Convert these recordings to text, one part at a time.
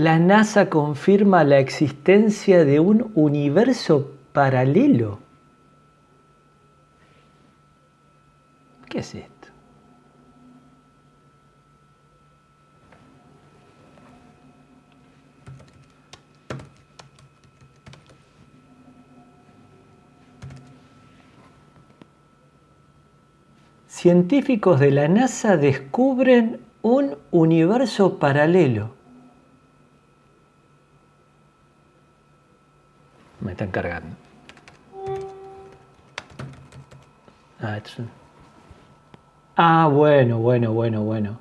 la NASA confirma la existencia de un universo paralelo. ¿Qué es esto? Científicos de la NASA descubren un universo paralelo. Me están. Ah, ah, bueno, bueno, bueno, bueno.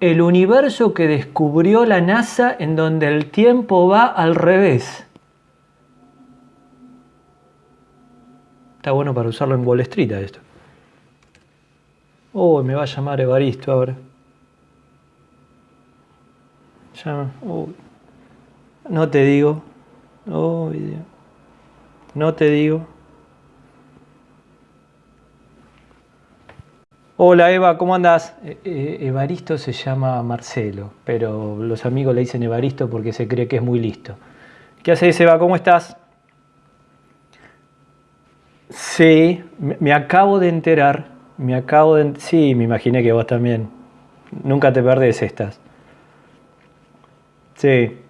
El universo que descubrió la NASA en donde el tiempo va al revés. Está bueno para usarlo en Wall Street esto. Oh, me va a llamar Evaristo ahora. Llama. No te digo. Oh, no te digo. Hola Eva, ¿cómo andas? Eh, eh, Evaristo se llama Marcelo, pero los amigos le dicen Evaristo porque se cree que es muy listo. ¿Qué haces Eva? ¿Cómo estás? Sí, me acabo de enterar me acabo de... Sí, me imaginé que vos también. Nunca te perdés estas. Sí.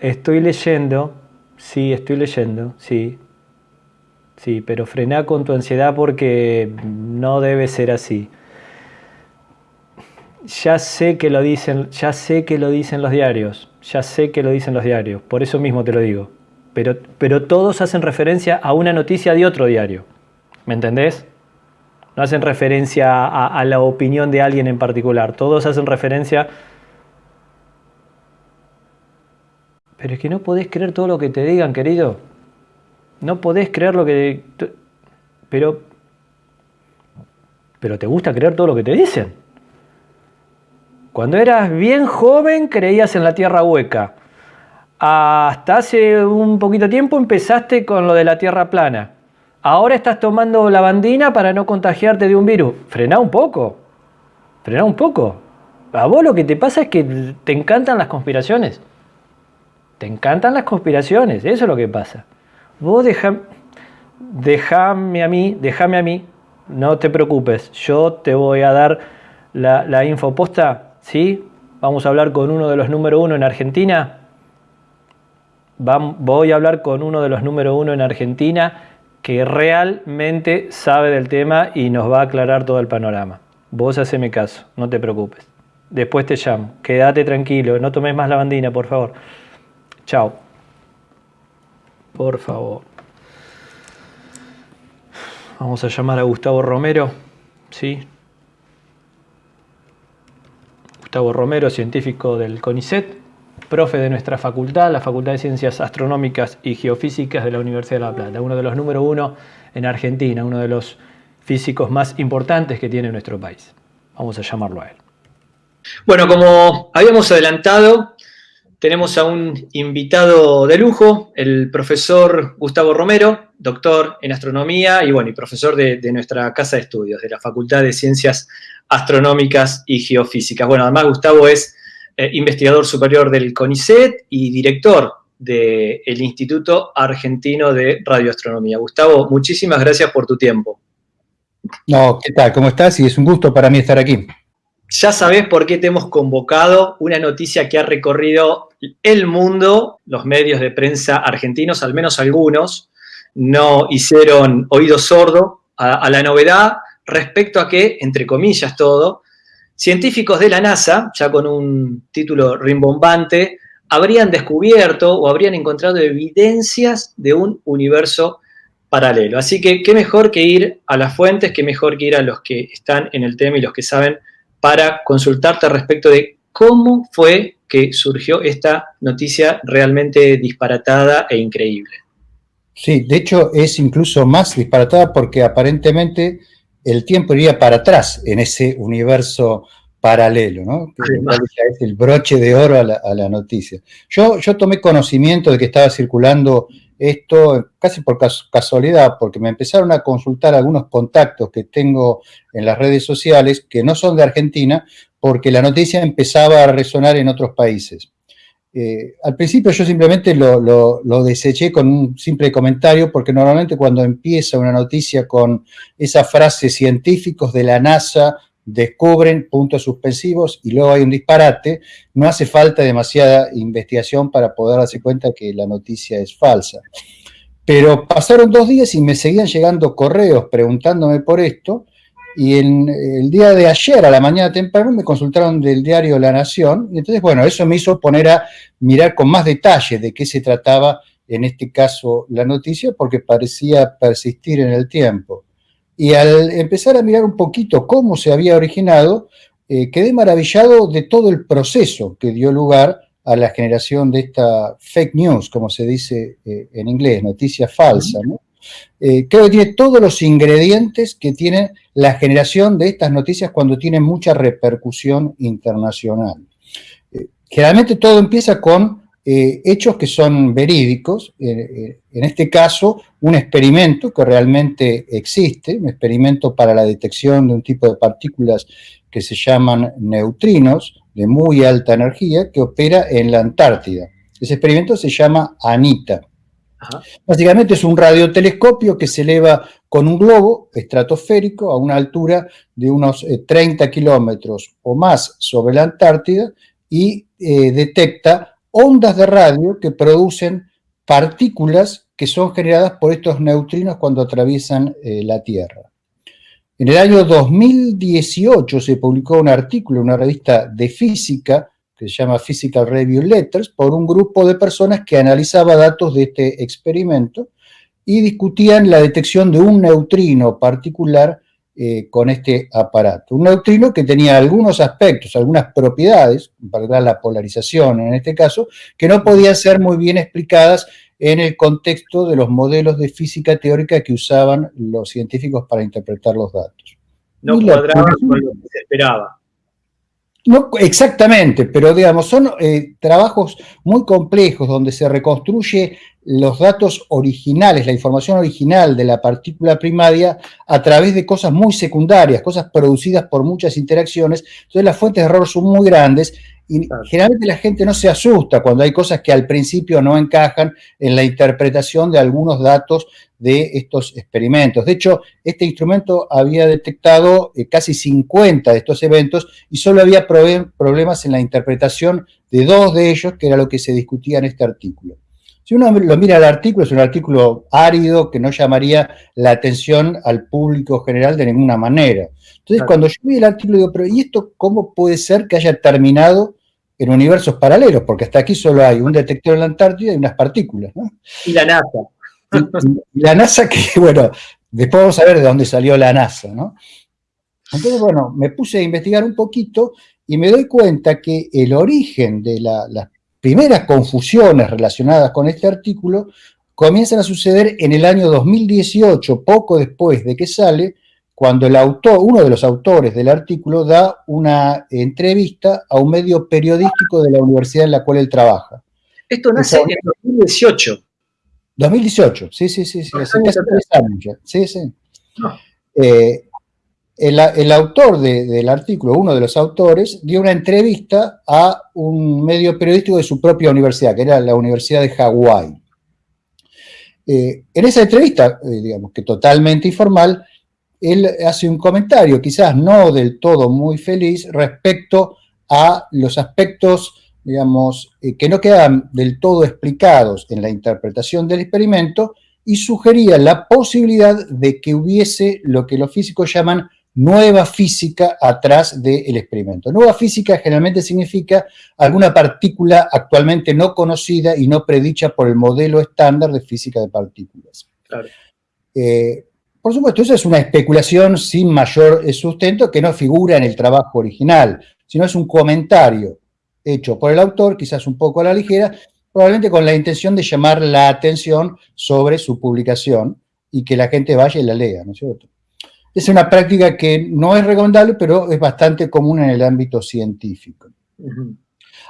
Estoy leyendo. Sí, estoy leyendo. Sí. Sí, pero frená con tu ansiedad porque no debe ser así. Ya sé que lo dicen, ya sé que lo dicen los diarios. Ya sé que lo dicen los diarios. Por eso mismo te lo digo. Pero, pero todos hacen referencia a una noticia de otro diario. ¿Me entendés? No hacen referencia a, la opinión de alguien en particular. Todos hacen referencia... Pero es que no podés creer todo lo que te digan, querido. No podés creer lo que... Pero... Pero te gusta creer todo lo que te dicen. Cuando eras bien joven creías en la tierra hueca. Hasta hace un poquito tiempo empezaste con lo de la tierra plana. Ahora estás tomando lavandina para no contagiarte de un virus. Frená un poco. Frená un poco. A vos lo que te pasa es que te encantan las conspiraciones. Te encantan las conspiraciones. Eso es lo que pasa. Vos deja, déjame a mí, déjame a mí. No te preocupes. Yo te voy a dar la, la info posta. ¿Sí? Vamos a hablar con uno de los número uno en Argentina. voy a hablar con uno de los número uno en Argentina que realmente sabe del tema y nos va a aclarar todo el panorama. Vos haceme caso, no te preocupes. Después te llamo. Quédate tranquilo, no tomes más lavandina, por favor. Chao. Por favor. Vamos a llamar a Gustavo Romero. ¿Sí? Gustavo Romero, científico del CONICET profe de nuestra facultad, la Facultad de Ciencias Astronómicas y Geofísicas de la Universidad de La Plata, uno de los número uno en Argentina, uno de los físicos más importantes que tiene nuestro país. Vamos a llamarlo a él. Bueno, como habíamos adelantado, tenemos a un invitado de lujo, el profesor Gustavo Romero, doctor en astronomía y, bueno, y profesor de, nuestra casa de estudios, de la Facultad de Ciencias Astronómicas y Geofísicas. Bueno, además Gustavo es eh, investigador superior del CONICET y director del Instituto Argentino de Radioastronomía. Gustavo, muchísimas gracias por tu tiempo. No, ¿qué tal? ¿Cómo estás? Y es un gusto para mí estar aquí. Ya sabes por qué te hemos convocado, una noticia que ha recorrido el mundo, los medios de prensa argentinos, al menos algunos, no hicieron oído sordo a, a la novedad respecto a que, entre comillas todo, Científicos de la NASA, ya con un título rimbombante, habrían descubierto o habrían encontrado evidencias de un universo paralelo. Así que qué mejor que ir a las fuentes, qué mejor que ir a los que están en el tema y los que saben para consultarte respecto de cómo fue que surgió esta noticia realmente disparatada e increíble. Sí, de hecho es incluso más disparatada porque aparentemente el tiempo iría para atrás en ese universo paralelo, ¿no? Es el broche de oro a la, noticia. Yo, yo tomé conocimiento de que estaba circulando esto casi por casualidad, porque me empezaron a consultar algunos contactos que tengo en las redes sociales que no son de Argentina, porque la noticia empezaba a resonar en otros países. Eh, al principio yo simplemente lo, lo, deseché con un simple comentario, porque normalmente cuando empieza una noticia con esa frase científicos de la NASA descubren puntos suspensivos y luego hay un disparate, no hace falta demasiada investigación para poder darse cuenta que la noticia es falsa. Pero pasaron dos días y me seguían llegando correos preguntándome por esto, y el día de ayer, a la mañana temprano, me consultaron del diario La Nación, y entonces, bueno, eso me hizo poner a mirar con más detalle de qué se trataba, en este caso, la noticia, porque parecía persistir en el tiempo. Y al empezar a mirar un poquito cómo se había originado, eh, quedé maravillado de todo el proceso que dio lugar a la generación de esta fake news, como se dice eh, en inglés, noticia falsa. Eh, creo que tiene todos los ingredientes que tiene la generación de estas noticias cuando tienen mucha repercusión internacional. generalmente todo empieza con eh, hechos que son verídicos, eh, eh, en este caso un experimento que realmente existe, un experimento para la detección de un tipo de partículas que se llaman neutrinos de muy alta energía que opera en la Antártida. Ese experimento se llama ANITA. Básicamente es un radiotelescopio que se eleva con un globo estratosférico a una altura de unos 30 kilómetros o más sobre la Antártida y detecta ondas de radio que producen partículas que son generadas por estos neutrinos cuando atraviesan eh, la Tierra. En el año 2018 se publicó un artículo en una revista de física que se llama Physical Review Letters por un grupo de personas que analizaba datos de este experimento y discutían la detección de un neutrino particular eh, con este aparato. Un neutrino que tenía algunos aspectos, algunas propiedades, para la polarización en este caso, que no podían ser muy bien explicadas en el contexto de los modelos de física teórica que usaban los científicos para interpretar los datos. No cuadraba con lo que se esperaba. No, exactamente, pero digamos, son eh, trabajos muy complejos donde se reconstruye los datos originales, la información original de la partícula primaria a través de cosas muy secundarias, cosas producidas por muchas interacciones. Entonces las fuentes de error son muy grandes y generalmente la gente no se asusta cuando hay cosas que al principio no encajan en la interpretación de algunos datos de estos experimentos. De hecho, este instrumento había detectado eh, casi 50 de estos eventos y solo había problemas en la interpretación de dos de ellos, que era lo que se discutía en este artículo. Si uno lo mira el artículo, es un artículo árido que no llamaría la atención al público general de ninguna manera. Entonces, cuando yo vi el artículo, digo, pero ¿y esto cómo puede ser que haya terminado en universos paralelos? Porque hasta aquí solo hay un detector en la Antártida y unas partículas, ¿no? Y la NASA. Y, la NASA que, bueno, después vamos a ver de dónde salió la NASA, ¿no? Entonces, bueno, me puse a investigar un poquito y me doy cuenta que el origen de la, las primeras confusiones relacionadas con este artículo comienzan a suceder en el año 2018, poco después de que sale, cuando el autor, uno de los autores del artículo da una entrevista a un medio periodístico de la universidad en la cual él trabaja. Esto nace en 2018. 2018, sí, sí, sí, sí, hace casi tres años ya. Sí, sí. Eh, el, autor del artículo, uno de los autores, dio una entrevista a un medio periodístico de su propia universidad, que era la Universidad de Hawái. Eh, en esa entrevista, eh, digamos que totalmente informal, él hace un comentario, quizás no del todo muy feliz, respecto a los aspectos, digamos, eh, que no quedan del todo explicados en la interpretación del experimento y sugería la posibilidad de que hubiese lo que los físicos llaman nueva física atrás del experimento. Nueva física generalmente significa alguna partícula actualmente no conocida y no predicha por el modelo estándar de física de partículas. Eh, por supuesto, esa es una especulación sin mayor sustento que no figura en el trabajo original, sino es un comentario hecho por el autor, quizás un poco a la ligera, probablemente con la intención de llamar la atención sobre su publicación y que la gente vaya y la lea, ¿no es cierto? Es una práctica que no es recomendable, pero es bastante común en el ámbito científico.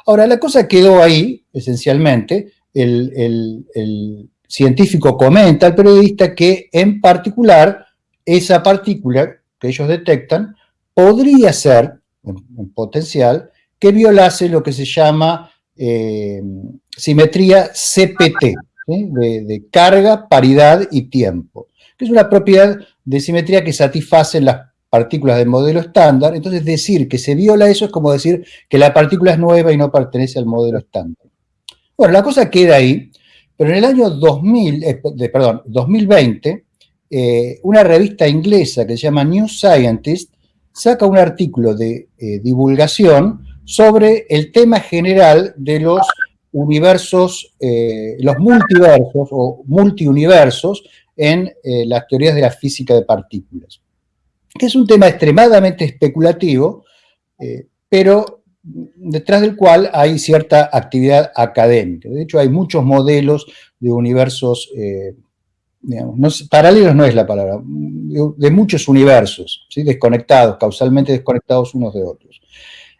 Ahora, la cosa quedó ahí, esencialmente, el, científico comenta al periodista que en particular esa partícula que ellos detectan podría ser, en, potencial, que violase lo que se llama eh, simetría CPT, de, carga, paridad y tiempo, que es una propiedad de simetría que satisface las partículas del modelo estándar, entonces decir que se viola eso es como decir que la partícula es nueva y no pertenece al modelo estándar. Bueno, la cosa queda ahí, pero en el año 2000, eh, 2020, eh, una revista inglesa que se llama New Scientist saca un artículo de eh, divulgación sobre el tema general de los universos, los multiversos o multiuniversos en las teorías de la física de partículas que es un tema extremadamente especulativo, pero detrás del cual hay cierta actividad académica. De hecho, hay muchos modelos de universos, eh, digamos, paralelos no es la palabra, de, muchos universos, ¿sí? desconectados, causalmente desconectados unos de otros.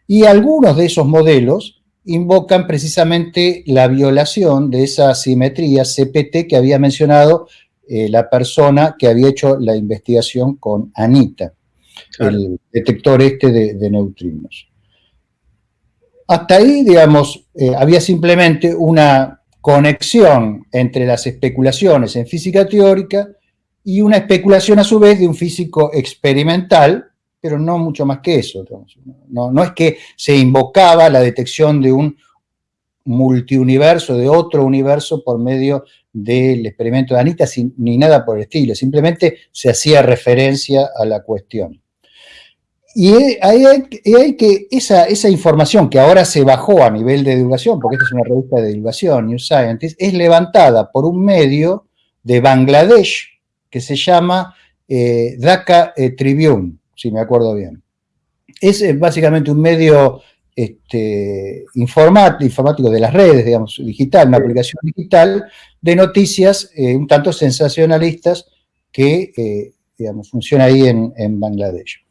Y algunos de esos modelos invocan precisamente la violación de esa simetría CPT que había mencionado eh, la persona que había hecho la investigación con Anita, el detector este de, neutrinos. Hasta ahí, digamos, eh, había simplemente una conexión entre las especulaciones en física teórica y una especulación a su vez de un físico experimental, pero no mucho más que eso. No, es que se invocaba la detección de un multiuniverso, de otro universo por medio del experimento de Anita, ni nada por el estilo, simplemente se hacía referencia a la cuestión. Y ahí hay, que esa, esa, información que ahora se bajó a nivel de divulgación, porque esta es una revista de divulgación, New Scientist, es levantada por un medio de Bangladesh que se llama eh, Dhaka eh, Tribune, si me acuerdo bien. Es eh, básicamente un medio este, informático de las redes, digamos, digital, una aplicación digital de noticias eh, un tanto sensacionalistas que, eh, digamos, funciona ahí en, Bangladesh.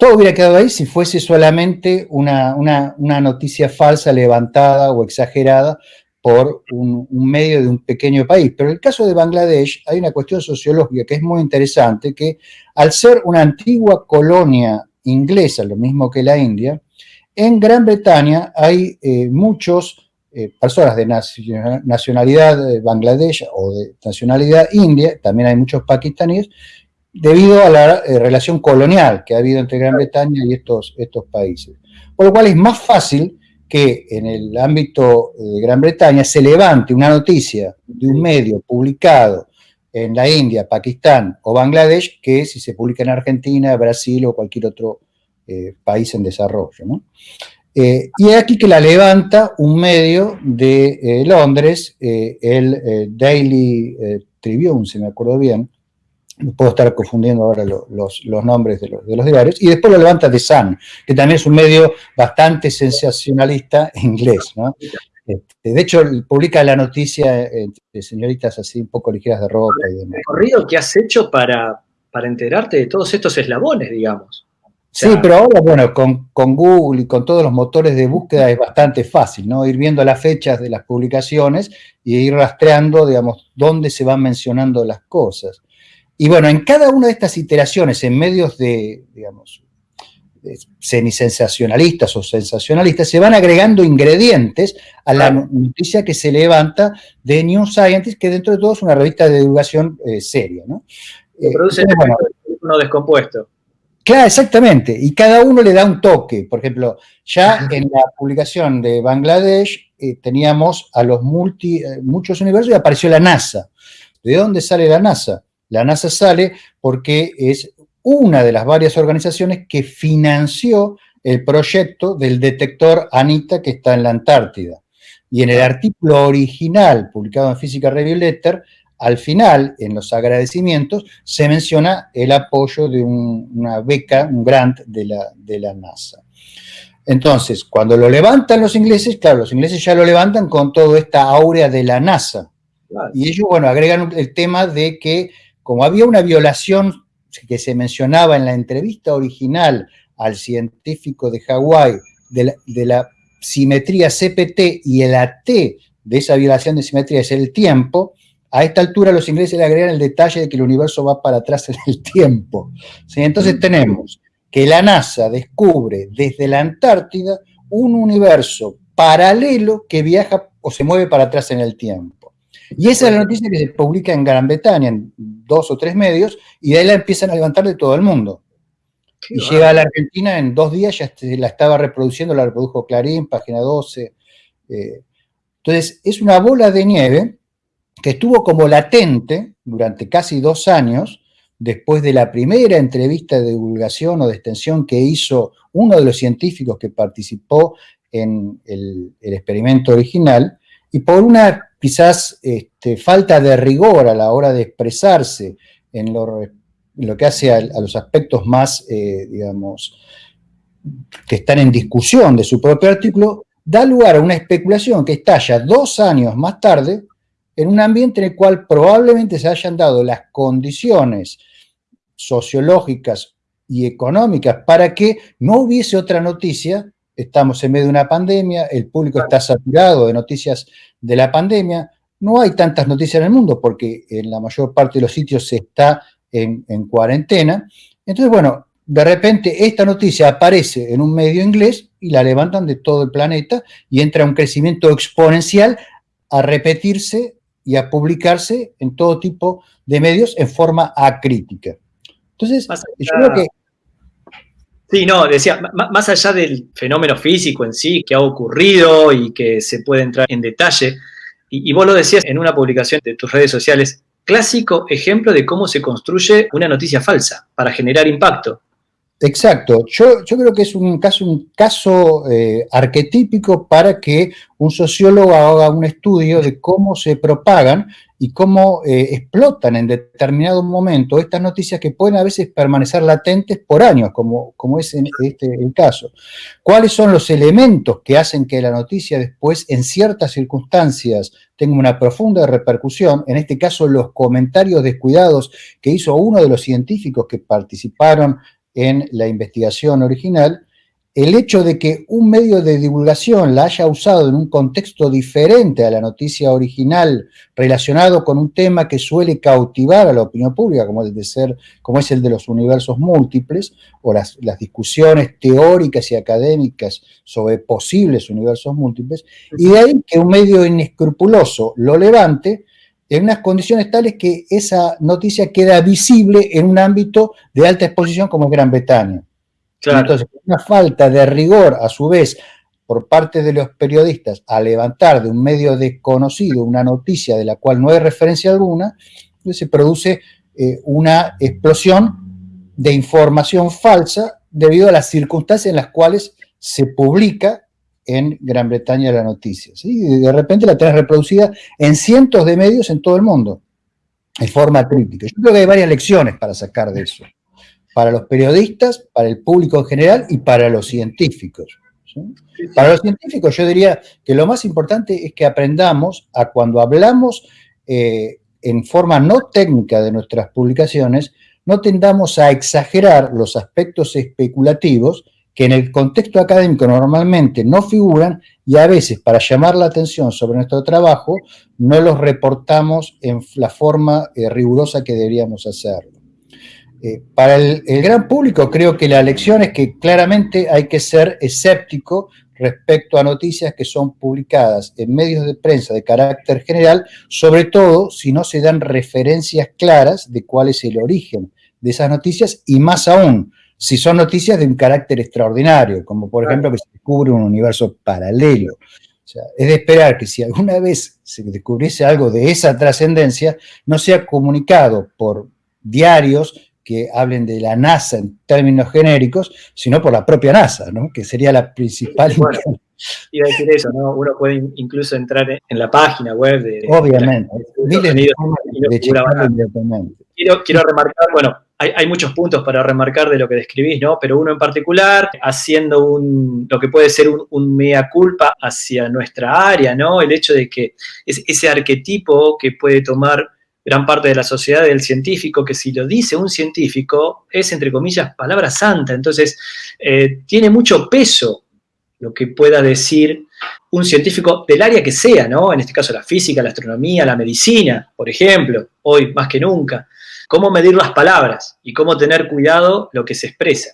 Todo hubiera quedado ahí si fuese solamente una, noticia falsa levantada o exagerada por un, un, medio de un pequeño país. Pero en el caso de Bangladesh hay una cuestión sociológica que es muy interesante, que al ser una antigua colonia inglesa, lo mismo que la India, en Gran Bretaña hay eh, muchos eh, personas de nacionalidad de Bangladesh o de nacionalidad india, también hay muchos pakistaníes, debido a la eh, relación colonial que ha habido entre Gran Bretaña y estos, estos países. Por lo cual es más fácil que en el ámbito de Gran Bretaña se levante una noticia de un medio publicado en la India, Pakistán o Bangladesh que si se publica en Argentina, Brasil o cualquier otro eh, país en desarrollo. Eh, y es aquí que la levanta un medio de eh, Londres, el Daily Tribune, si me acuerdo bien, puedo estar confundiendo ahora los, nombres de los, diarios, y después lo levanta The Sun, que también es un medio bastante sensacionalista inglés. Este, de hecho, publica la noticia de señoritas así un poco ligeras de ropa y demás. El recorrido que has hecho para, para enterarte de todos estos eslabones, digamos. Sí, pero ahora, bueno, con, Google y con todos los motores de búsqueda es bastante fácil, ¿no? Ir viendo las fechas de las publicaciones y ir rastreando, digamos, dónde se van mencionando las cosas. Y bueno, en cada una de estas iteraciones, en medios de, digamos, semisensacionalistas o sensacionalistas, se van agregando ingredientes a la noticia que se levanta de New Scientist, que dentro de todo es una revista de divulgación eh, seria, ¿no? produce uno descompuesto. Claro, exactamente. Y cada uno le da un toque. Por ejemplo, ya en la publicación de Bangladesh eh, teníamos a los multi, eh, muchos universos y apareció la NASA. ¿De dónde sale la NASA? La NASA sale porque es una de las varias organizaciones que financió el proyecto del detector ANITA que está en la Antártida. Y en el artículo original publicado en Física Review Letter al final, en los agradecimientos, se menciona el apoyo de una beca, un grant de la, NASA. Entonces, cuando lo levantan los ingleses, claro, los ingleses ya lo levantan con toda esta aurea de la NASA. Y ellos, bueno, agregan el tema de que como había una violación que se mencionaba en la entrevista original al científico de Hawái de la, de la simetría CPT y el AT de esa violación de simetría es el tiempo, A esta altura los ingleses le agregan el detalle de que el universo va para atrás en el tiempo. Entonces tenemos que la NASA descubre desde la Antártida un universo paralelo que viaja o se mueve para atrás en el tiempo. Y esa es la noticia que se publica en Gran Bretaña, en dos o tres medios, y de ahí la empiezan a levantar de todo el mundo. y llega a la Argentina en dos días, ya la estaba reproduciendo, la reprodujo Clarín, página 12. Eh. entonces, es una bola de nieve que estuvo como latente durante casi dos años, después de la primera entrevista de divulgación o de extensión que hizo uno de los científicos que participó en el, experimento original, y por una quizás este, falta de rigor a la hora de expresarse en lo, que hace a, los aspectos más, eh, digamos, que están en discusión de su propio artículo, da lugar a una especulación que estalla dos años más tarde en un ambiente en el cual probablemente se hayan dado las condiciones sociológicas y económicas para que no hubiese otra noticia. Estamos en medio de una pandemia, el público está saturado de noticias de la pandemia. No hay tantas noticias en el mundo porque en la mayor parte de los sitios se está en, en cuarentena. Entonces, bueno, de repente esta noticia aparece en un medio inglés y la levantan de todo el planeta y entra un crecimiento exponencial a repetirse y a publicarse en todo tipo de medios en forma acrítica. Entonces, yo creo que... Sí, no, decía, más allá del fenómeno físico en sí que ha ocurrido y que se puede entrar en detalle, y, vos lo decías en una publicación de tus redes sociales, clásico ejemplo de cómo se construye una noticia falsa para generar impacto. Exacto, yo, yo, creo que es un caso, eh, arquetípico para que un sociólogo haga un estudio de cómo se propagan y cómo eh, explotan en determinado momento estas noticias que pueden a veces permanecer latentes por años, como, como es en este el caso. ¿Cuáles son los elementos que hacen que la noticia después, en ciertas circunstancias, tenga una profunda repercusión? En este caso, los comentarios descuidados que hizo uno de los científicos que participaron en la investigación original, el hecho de que un medio de divulgación la haya usado en un contexto diferente a la noticia original relacionado con un tema que suele cautivar a la opinión pública, como, ser, como es el de los universos múltiples, o las, las discusiones teóricas y académicas sobre posibles universos múltiples, y de ahí que un medio inescrupuloso lo levante en unas condiciones tales que esa noticia queda visible en un ámbito de alta exposición como es Gran Bretaña. Entonces, una falta de rigor, a su vez, por parte de los periodistas a levantar de un medio desconocido una noticia de la cual no hay referencia alguna, se produce eh, una explosión de información falsa debido a las circunstancias en las cuales se publica en Gran Bretaña la noticia. ¿sí? de repente la tenés reproducida en cientos de medios en todo el mundo, en forma crítica. Yo creo que hay varias lecciones para sacar de eso, para los periodistas, para el público en general y para los científicos. Para los científicos yo diría que lo más importante es que aprendamos a cuando hablamos eh, en forma no técnica de nuestras publicaciones, no tendamos a exagerar los aspectos especulativos que en el contexto académico normalmente no figuran y a veces para llamar la atención sobre nuestro trabajo no los reportamos en la forma eh, rigurosa que deberíamos hacerlo. Eh, para el, gran público creo que la lección es que claramente hay que ser escéptico respecto a noticias que son publicadas en medios de prensa de carácter general, sobre todo si no se dan referencias claras de cuál es el origen de esas noticias y más aún, si son noticias de un carácter extraordinario, como por ejemplo que se descubre un universo paralelo. es de esperar que si alguna vez se descubriese algo de esa trascendencia, no sea comunicado por diarios que hablen de la NASA en términos genéricos, sino por la propia NASA, ¿no? que sería la principal... Bueno, iba a decir eso, ¿no? Uno puede incluso entrar en la página web de... Obviamente, miles de, de quiero, quiero remarcar, bueno, hay, muchos puntos para remarcar de lo que describís, ¿no? Pero uno en particular, haciendo un, lo que puede ser un, mea culpa hacia nuestra área, ¿no? El hecho de que es, ese arquetipo que puede tomar gran parte de la sociedad del científico, que si lo dice un científico, es, entre comillas, palabra santa. Entonces, eh, tiene mucho peso lo que pueda decir un científico del área que sea, ¿no? En este caso la física, la astronomía, la medicina, por ejemplo, hoy más que nunca. Cómo medir las palabras y cómo tener cuidado lo que se expresa.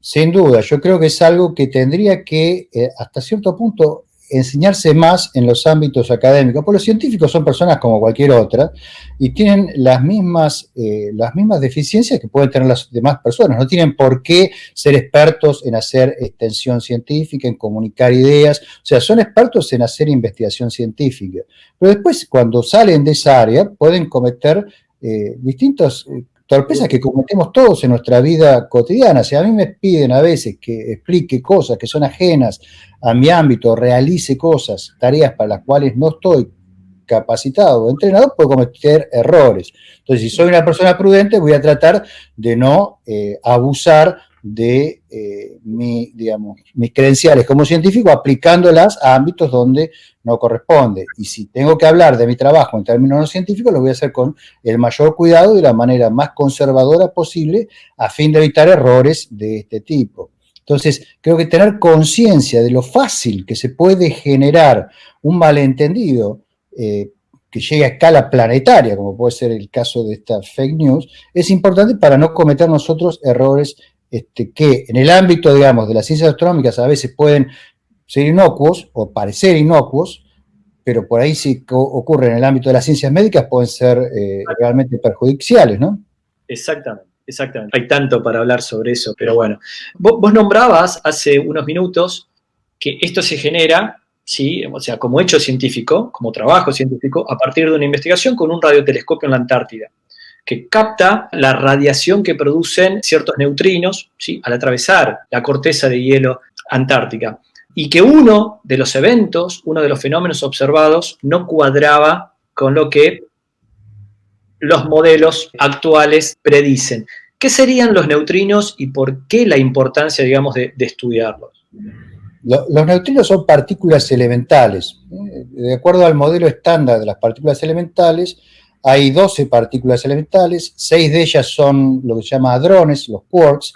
Sin duda, yo creo que es algo que tendría que, eh, hasta cierto punto, enseñarse más en los ámbitos académicos, porque los científicos son personas como cualquier otra y tienen las mismas, eh, las mismas deficiencias que pueden tener las demás personas, no tienen por qué ser expertos en hacer extensión científica, en comunicar ideas, o sea, son expertos en hacer investigación científica, pero después cuando salen de esa área pueden cometer eh, distintos eh, torpezas que cometemos todos en nuestra vida cotidiana. Si a mí me piden a veces que explique cosas que son ajenas a mi ámbito, realice cosas, tareas para las cuales no estoy capacitado o entrenado, puedo cometer errores. Entonces, si soy una persona prudente, voy a tratar de no eh, abusar de eh, mi, digamos, mis credenciales como científico aplicándolas a ámbitos donde no corresponde. Y si tengo que hablar de mi trabajo en términos no científicos, lo voy a hacer con el mayor cuidado y de la manera más conservadora posible a fin de evitar errores de este tipo. Entonces, creo que tener conciencia de lo fácil que se puede generar un malentendido eh, que llegue a escala planetaria, como puede ser el caso de esta fake news, es importante para no cometer nosotros errores este, que en el ámbito, digamos, de las ciencias astronómicas a veces pueden ser inocuos o parecer inocuos, pero por ahí si ocurre en el ámbito de las ciencias médicas pueden ser eh, realmente perjudiciales, ¿no? Exactamente, exactamente. Hay tanto para hablar sobre eso, pero bueno. Vos, nombrabas hace unos minutos que esto se genera, ¿sí? o sea, como hecho científico, como trabajo científico, a partir de una investigación con un radiotelescopio en la Antártida que capta la radiación que producen ciertos neutrinos al atravesar la corteza de hielo antártica. Y que uno de los eventos, uno de los fenómenos observados, no cuadraba con lo que los modelos actuales predicen. ¿Qué serían los neutrinos y por qué la importancia, digamos, de, estudiarlos? Los neutrinos son partículas elementales. ¿eh? De acuerdo al modelo estándar de las partículas elementales, hay 12 partículas elementales, 6 de ellas son lo que se llama hadrones, los quarks,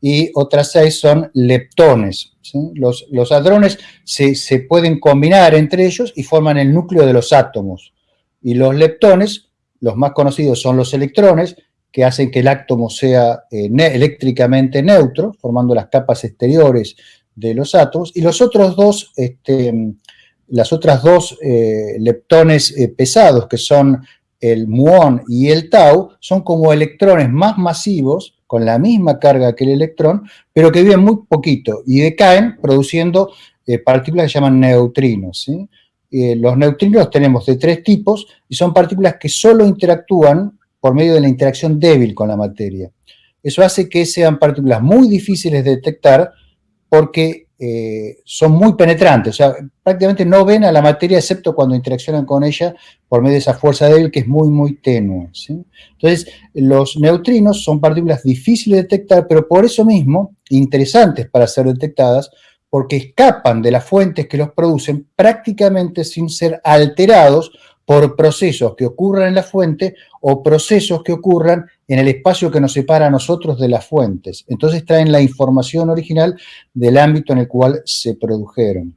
y otras 6 son leptones. Los, los, hadrones se, pueden combinar entre ellos y forman el núcleo de los átomos. Y los leptones, los más conocidos son los electrones, que hacen que el átomo sea eh, eléctricamente neutro, formando las capas exteriores de los átomos, y los otros dos, este, las otras dos eh, leptones eh, pesados, que son el muón y el tau son como electrones más masivos, con la misma carga que el electrón, pero que viven muy poquito y decaen produciendo eh, partículas que se llaman neutrinos. Eh, los neutrinos tenemos de tres tipos y son partículas que solo interactúan por medio de la interacción débil con la materia. Eso hace que sean partículas muy difíciles de detectar porque eh, son muy penetrantes, o sea, prácticamente no ven a la materia excepto cuando interaccionan con ella por medio de esa fuerza débil que es muy, muy tenue. Entonces, los neutrinos son partículas difíciles de detectar, pero por eso mismo, interesantes para ser detectadas, porque escapan de las fuentes que los producen prácticamente sin ser alterados por procesos que ocurran en la fuente o procesos que ocurran en el espacio que nos separa a nosotros de las fuentes. Entonces traen la información original del ámbito en el cual se produjeron.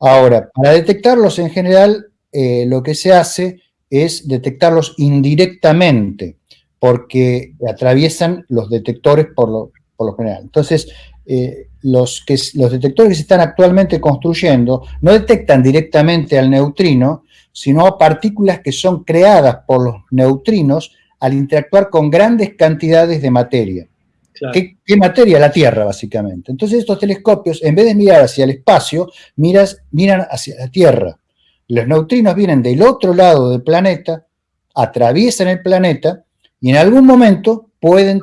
Ahora, para detectarlos en general, eh, lo que se hace es detectarlos indirectamente, porque atraviesan los detectores por lo, general. Entonces, eh, los, detectores que se están actualmente construyendo no detectan directamente al neutrino, sino a partículas que son creadas por los neutrinos al interactuar con grandes cantidades de materia. ¿Qué, materia? La Tierra, básicamente. Entonces estos telescopios, en vez de mirar hacia el espacio, miras, miran hacia la Tierra. Los neutrinos vienen del otro lado del planeta, atraviesan el planeta y en algún momento pueden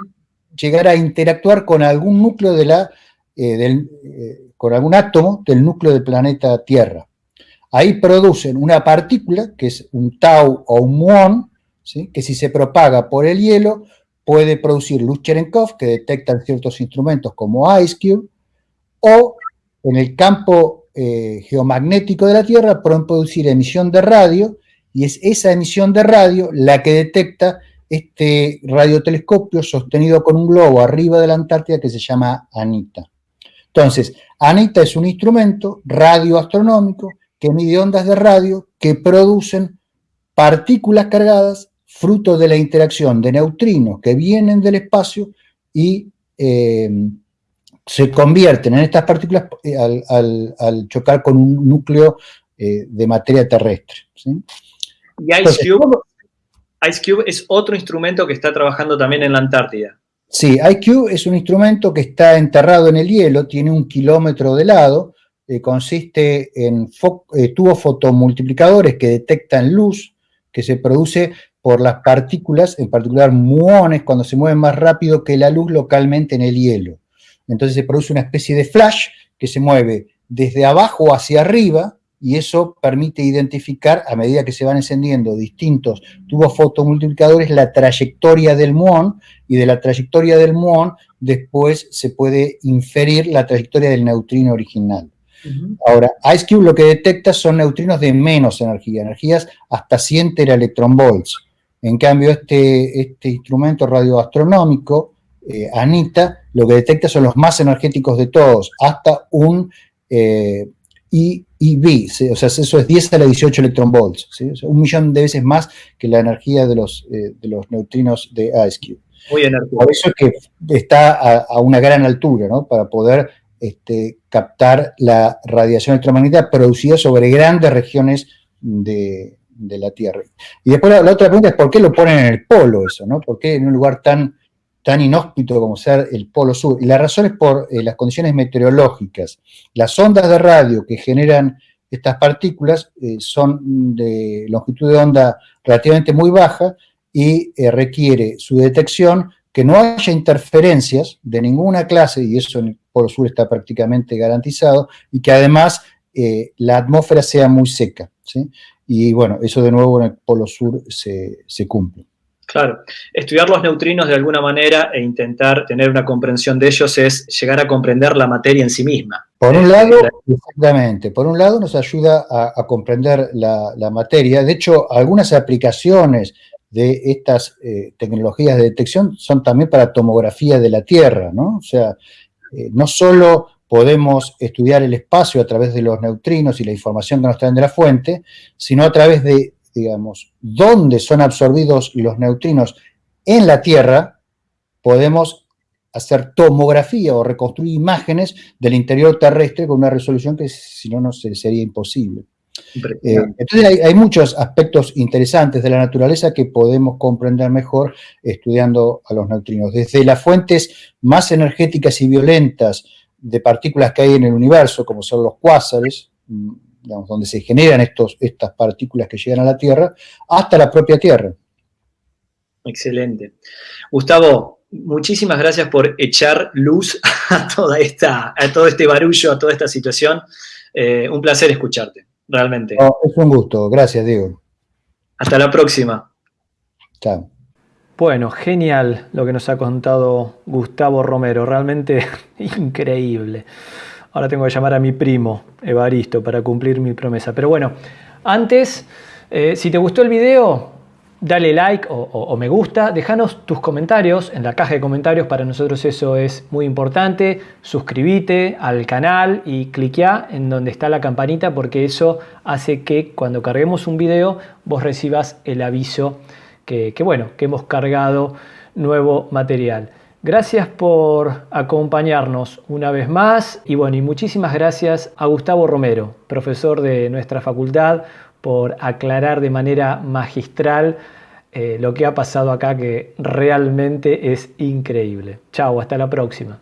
llegar a interactuar con algún núcleo de la, eh, eh, con algún átomo del núcleo del planeta Tierra. Ahí producen una partícula, que es un tau o un muón, que si se propaga por el hielo, puede producir luz Cherenkov, que detectan ciertos instrumentos como IceCube, o en el campo eh, geomagnético de la Tierra pueden producir emisión de radio, y es esa emisión de radio la que detecta este radiotelescopio sostenido con un globo arriba de la Antártida que se llama ANITA. Entonces, ANITA es un instrumento radioastronómico que mide ondas de radio que producen partículas cargadas fruto de la interacción de neutrinos que vienen del espacio y eh, se convierten en estas partículas eh, al, chocar con un núcleo eh, de materia terrestre. Y Ice Cube es otro instrumento que está trabajando también en la Antártida. Sí, IQ es un instrumento que está enterrado en el hielo, tiene un kilómetro de lado, eh, consiste en eh, tubos fotomultiplicadores que detectan luz que se produce por las partículas, en particular muones, cuando se mueven más rápido que la luz localmente en el hielo. Entonces se produce una especie de flash que se mueve desde abajo hacia arriba, y eso permite identificar, a medida que se van encendiendo distintos tubos fotomultiplicadores, la trayectoria del muón, y de la trayectoria del muón después se puede inferir la trayectoria del neutrino original. Ahora, IceCube lo que detecta son neutrinos de menos energía, energías hasta 100 teraelectronvolts. En cambio, este, este instrumento radioastronómico, eh, ANITA, lo que detecta son los más energéticos de todos, hasta un eh, o sea, eso es 10 a la 18 electronvolts, ¿sí? un millón de veces más que la energía de los, eh, de los neutrinos de IceCube. Muy Por eso es que está a, una gran altura, ¿no? Para poder este, captar la radiación electromagnética producida sobre grandes regiones de, de la Tierra. Y después la, otra pregunta es, ¿por qué lo ponen en el polo eso, no? ¿Por qué en un lugar tan tan inhóspito como ser el Polo Sur. Y la razón es por eh, las condiciones meteorológicas. Las ondas de radio que generan estas partículas eh, son de longitud de onda relativamente muy baja y eh, requiere su detección que no haya interferencias de ninguna clase, y eso en el Polo Sur está prácticamente garantizado, y que además la atmósfera sea muy seca. Y bueno, eso de nuevo en el Polo Sur se, se cumple. Claro, estudiar los neutrinos de alguna manera e intentar tener una comprensión de ellos es llegar a comprender la materia en sí misma. Por un lado, exactamente, por un lado nos ayuda a, comprender la, materia. De hecho, algunas aplicaciones de estas eh, tecnologías de detección son también para tomografía de la Tierra, ¿no? O sea, eh, no solo podemos estudiar el espacio a través de los neutrinos y la información que nos traen de la fuente, sino a través de digamos, dónde son absorbidos los neutrinos en la Tierra, podemos hacer tomografía o reconstruir imágenes del interior terrestre con una resolución que si no, no sería imposible. Eh, entonces hay, muchos aspectos interesantes de la naturaleza que podemos comprender mejor estudiando a los neutrinos. Desde las fuentes más energéticas y violentas de partículas que hay en el universo, como son los cuásares, mm, donde se generan estos, estas partículas que llegan a la Tierra, hasta la propia Tierra. Excelente. Gustavo, muchísimas gracias por echar luz a, toda esta, a todo este barullo, a toda esta situación. Eh, un placer escucharte, realmente. es un gusto. Gracias, Diego. Hasta la próxima. Chao. Bueno, genial lo que nos ha contado Gustavo Romero, realmente increíble. Ahora tengo que llamar a mi primo, Evaristo, para cumplir mi promesa. Pero bueno, antes, eh, si te gustó el video, dale like o, me gusta, déjanos tus comentarios en la caja de comentarios, para nosotros eso es muy importante, suscríbete al canal y cliquea en donde está la campanita porque eso hace que cuando carguemos un video vos recibas el aviso que, bueno, que hemos cargado nuevo material. Gracias por acompañarnos una vez más y bueno, y muchísimas gracias a Gustavo Romero, profesor de nuestra facultad, por aclarar de manera magistral eh, lo que ha pasado acá que realmente es increíble. Chao, hasta la próxima.